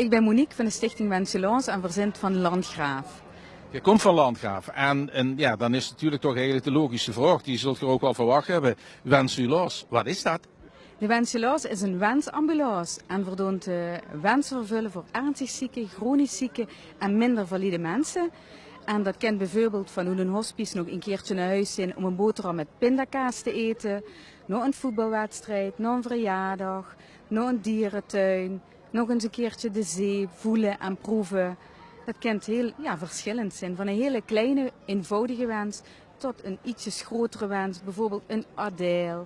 Ik ben Monique van de Stichting Wenselance en verzint van Landgraaf. Je komt van Landgraaf en, en ja, dan is natuurlijk toch eigenlijk de logische vraag, die zult je ook wel verwacht hebben. Wensulas, wat is dat? De Wenselance is een wensambulance en verdoont uh, wensen vervullen voor ernstig zieke, chronisch zieke en minder valide mensen. En dat kent bijvoorbeeld van hoe een hospice nog een keertje naar huis zijn om een boterham met pindakaas te eten, nog een voetbalwedstrijd, nog een verjaardag, nog een dierentuin, nog eens een keertje de zee voelen en proeven. Dat kent heel ja, verschillend zijn. Van een hele kleine, eenvoudige wens tot een ietsjes grotere wens. Bijvoorbeeld een Adele,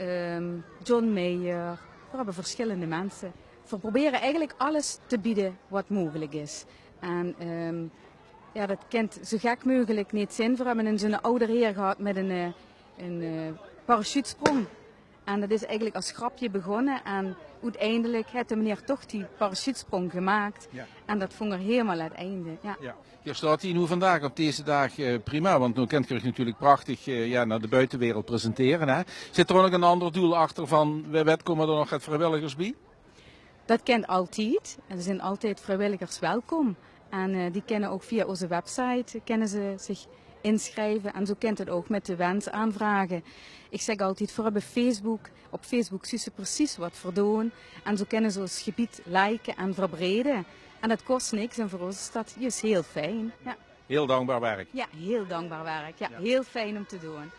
um, John Mayer. We hebben verschillende mensen. We proberen eigenlijk alles te bieden wat mogelijk is. En um, ja, dat kent zo gek mogelijk niet zin. We hebben een zo'n heer gehad met een, eh, een, een uh, parachutesprong. En dat is eigenlijk als grapje begonnen. En uiteindelijk heeft de meneer toch die parachutesprong gemaakt. Ja. En dat vond er helemaal het einde. Ja. ja. Hier staat hij nu vandaag op deze dag uh, prima. Want nu kent je natuurlijk prachtig uh, ja, naar de buitenwereld presenteren. Hè? Zit er ook nog een ander doel achter van wat komen er nog het vrijwilligers bij? Dat kent altijd. Er zijn altijd vrijwilligers welkom. En uh, die kennen ook via onze website, kennen ze zich inschrijven. En zo kent het ook met de wensaanvragen. Ik zeg altijd, voor hebben Facebook, op Facebook zien ze precies wat voor doen. En zo kunnen ze ons gebied liken en verbreden. En dat kost niks en voor ons is dat juist heel fijn. Ja. Heel dankbaar werk. Ja, heel dankbaar werk. Ja, ja. heel fijn om te doen.